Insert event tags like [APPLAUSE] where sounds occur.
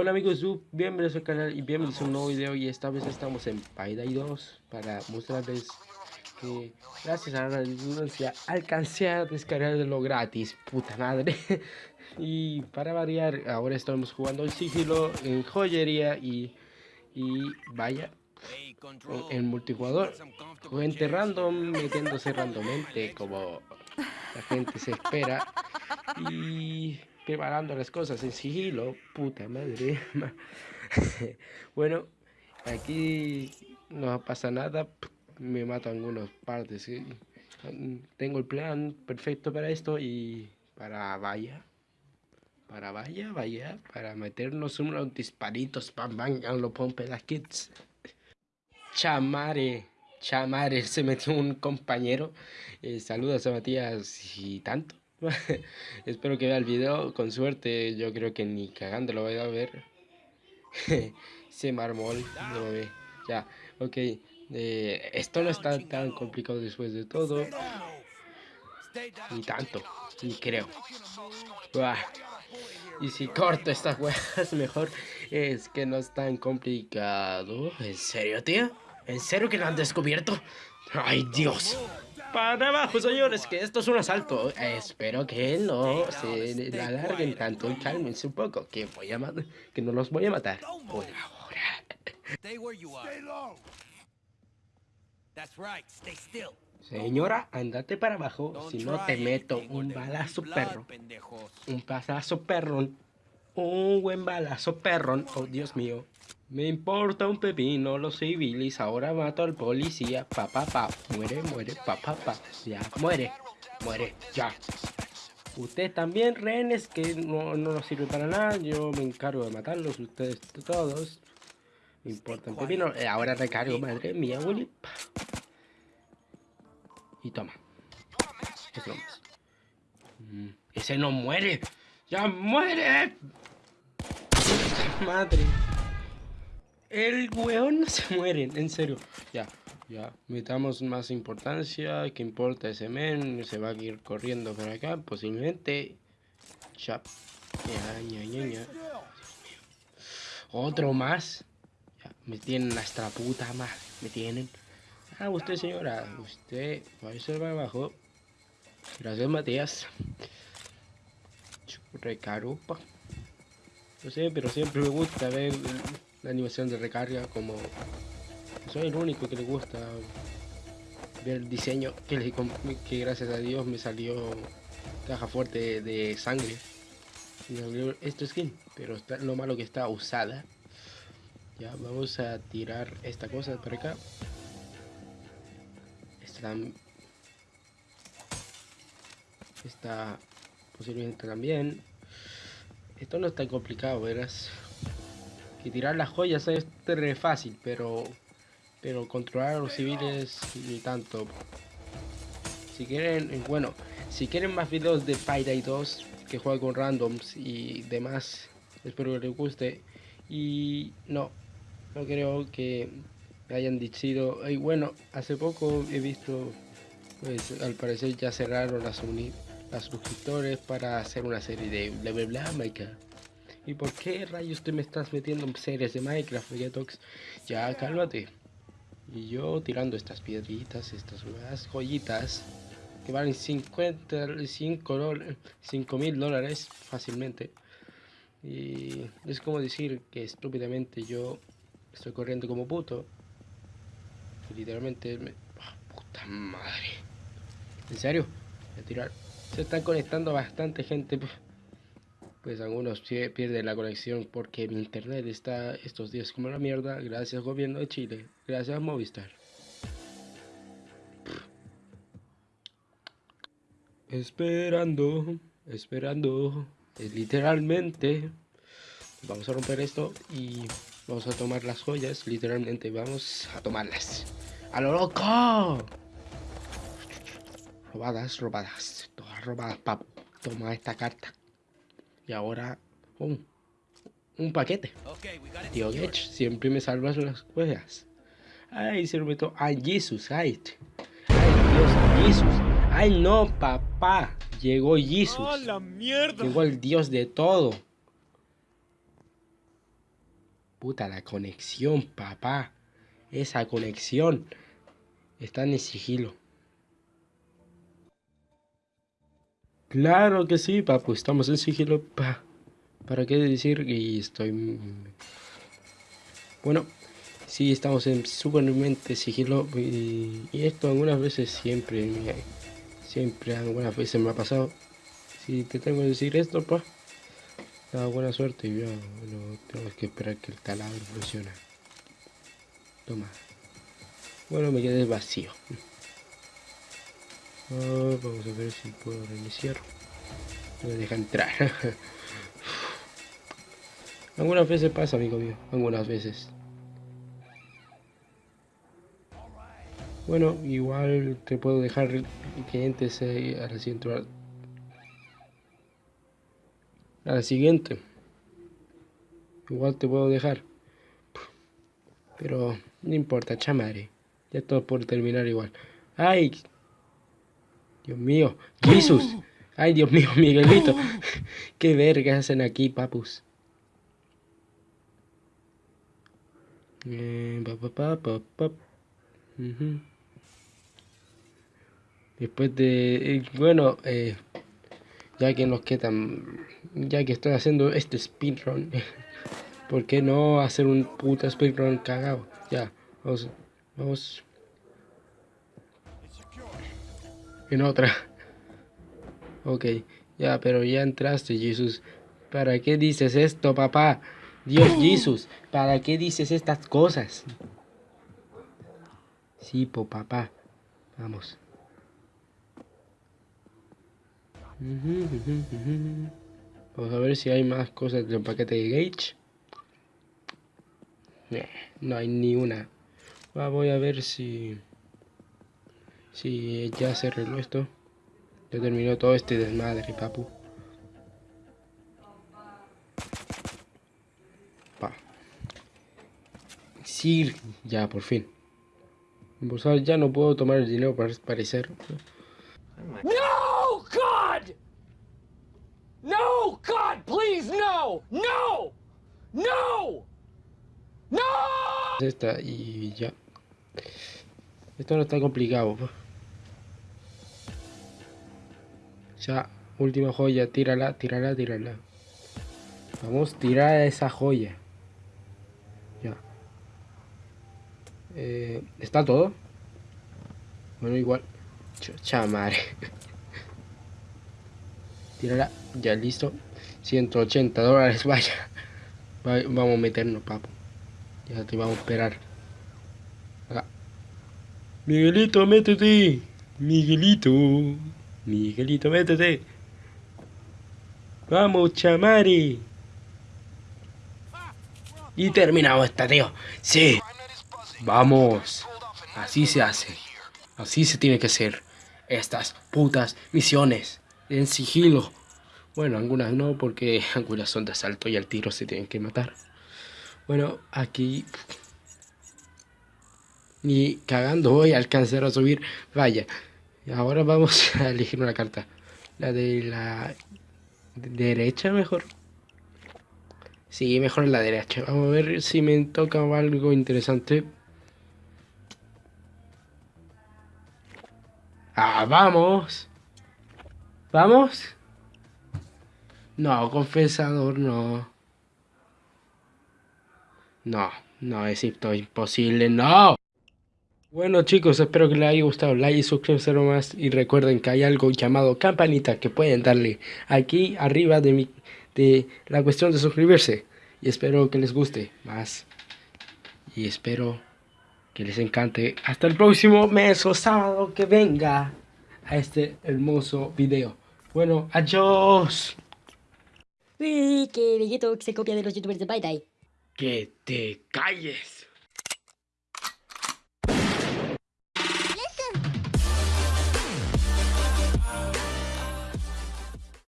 Hola amigos, bienvenidos al canal y bienvenidos a un nuevo video. Y esta vez estamos en Payday 2 para mostrarles que gracias a la redundancia alcancé a descargarlo gratis, puta madre. [LAUGHS] Y para variar ahora estamos jugando en sigilo, en joyería y, y vaya en multijugador. Gente random metiéndose randommente como la gente se espera. Y preparando las cosas en sigilo, puta madre. [LAUGHS] bueno, aquí no pasa nada, me mato algunas partes. Tengo el plan perfecto para esto y para vaya. Para vaya, vaya, para meternos unos disparitos, pam, bam, lo pompe kids. Chamare, chamare, se metió un compañero. Eh, saludos a Matías y tanto. [LAUGHS] Espero que vea el video. Con suerte, yo creo que ni cagando lo voy a ver. [LAUGHS] Se marmol, no lo ve. Ya, ok. Eh, esto no está tan complicado después de todo. Ni tanto, ni creo. Y si corto estas [LAUGHS] huevas mejor. Es que no es tan complicado. ¿En serio, tío? ¿En serio que lo han descubierto? ¡Ay, Dios! Para abajo, señores, que esto es un asalto. espero que no se alarguen tanto y cálmense un poco, que voy a que no los voy a matar por ahora. Señora, andate para abajo, si no te meto un balazo perro. Un balazo perro. Un buen balazo perro. Oh, Dios mío. Me importa un pepino los civiles, ahora mato al policía, pa pa pa, muere, muere, pa pa pa, ya, muere, muere, ya. Ustedes también, rehenes, que no, no nos sirve para nada, yo me encargo de matarlos, ustedes todos. Me importa un pepino, eh, ahora recargo, madre mía, Willy. Y toma. Mm, ese no muere, ya muere. Madre. El weón no se muere, en serio. Ya, ya. Metamos más importancia. ¿Qué importa ese men? Se va a ir corriendo por acá. Posiblemente. Ya. Ya, ya, ya, Otro más. Ya, me tienen hasta puta madre. Me tienen. Ah, usted señora. Usted va a ser para abajo. Gracias, Matías. Recarupa. No sé, pero siempre me gusta ver la animación de recarga como soy el único que le gusta ver el diseño que, que gracias a Dios me salió caja fuerte de, sangre esto skin pero está, lo malo que está usada. Ya vamos a tirar esta cosa por acá. Esta, esta posiblemente también. Esto no es tan complicado verás que tirar las joyas es re fácil, pero pero controlar a los civiles ni tanto. Si quieren, bueno, si quieren más videos de Payday 2 que juega con randoms y demás, espero que les guste. Y no, no creo que hayan dicho, y bueno, hace poco he visto, pues al parecer ya cerraron las, las suscriptores para hacer una serie de bla bla ¿Y por qué rayos te me estás metiendo en series de Minecraft, Vegetox? Ya, cálmate. Y yo tirando estas piedritas, estas joyitas, que valen 55 mil dólares fácilmente. Y es como decir que estúpidamente yo estoy corriendo como puto. Literalmente me... Ah, puta madre. ¿En serio? Voy tirar. Se están conectando bastante gente pues algunos pierden la conexión porque mi internet está estos días como la mierda. Gracias gobierno de Chile. Gracias Movistar. Esperando, esperando, literalmente. Vamos a romper esto y vamos a tomar las joyas. Literalmente vamos a tomarlas. ¡A lo loco! Robadas, robadas. Todas robadas, papu. Toma esta carta. Y ahora, un, un paquete. Tío Getch, siempre me salvas las cosas. Ay, se lo meto. Ay, Jesus, ay. Ay, Dios, Jesus. Ay, no, papá. Llegó Jesus. la mierda! Llegó el Dios de todo. Puta, la conexión, papá. Esa conexión. Está en sigilo. Claro que sí, papu. Estamos en sigilo. Pa. ¿Para qué decir que estoy... Bueno, sí, estamos en supermente sigilo. Y, esto algunas veces siempre... Siempre, algunas veces me ha pasado. Si te tengo que decir esto, pa. Da buena suerte y yo, bueno, tengo que esperar que el taladro funcione. Toma. Bueno, me quedé vacío. Ah, vamos a ver si puedo reiniciar. No me deja entrar. [LAUGHS] Algunas veces pasa, amigo mío. Algunas veces. Bueno, igual te puedo dejar que entres a la siguiente. A la siguiente. Igual te puedo dejar. Pero no importa, chamare. Ya todo por terminar igual. ¡Ay! Dios mío. ¡Jesús! ¡Ay, Dios mío, Miguelito! [LAUGHS] ¿Qué verga hacen aquí, papus? Eh, Después de... Eh, bueno, eh, ya que nos quedan... Ya que estoy haciendo este speedrun... [LAUGHS] ¿Por qué no hacer un puta speedrun cagado? Ya, vamos... Vamos... En otra. [LAUGHS] Ok, ya, pero ya entraste, Jesús. ¿Para qué dices esto, papá? Dios, [GASPS] Jesús, ¿para qué dices estas cosas? Sí, po, papá. Vamos. Vamos a ver si hay más cosas del paquete de Gage. no hay ni una. voy a ver si... Si ya se arregló esto. Ya terminó todo este desmadre, papu. Pa. Sí, ya, por fin. ya no puedo tomar el dinero para parecer. No, God! No, God, please, no! No! No! No! Esta y ya. Esto no está complicado. Ya, última joya, tírala, tírala, tírala. Vamos, tirar esa joya. Ya. Eh, ¿Está todo? Bueno, igual. Chamare. [LAUGHS] Tírala, ya listo. 180 dólares, [LAUGHS] vaya. vamos a meternos, papo. Ya te vamos a esperar. Miguelito, métete. Miguelito. Miguelito, métete. Vamos, chamari. Y terminamos esta, tío. Sí. Vamos. Así se hace. Así se tiene que hacer. Estas putas misiones. En sigilo. Bueno, algunas no, porque [LAUGHS] algunas son de asalto y al tiro se tienen que matar. Bueno, aquí... Ni cagando voy a alcanzar a subir. Vaya. Ahora vamos [LAUGHS] a elegir una carta. La de la derecha mejor. Sí, mejor la derecha. Vamos a ver si me toca algo interesante. Ah, vamos. ¿Vamos? No, confesador no. No, no, es imposible, no. Bueno chicos, espero que les haya gustado, like y suscribirse más y recuerden que hay algo llamado campanita que pueden darle aquí arriba de, mi, de la cuestión de suscribirse y espero que les guste más y espero que les encante hasta el próximo mes o sábado que venga a este hermoso video. Bueno, adiós. Uy, que Vegeto se copia de los youtubers de Bye Que te calles.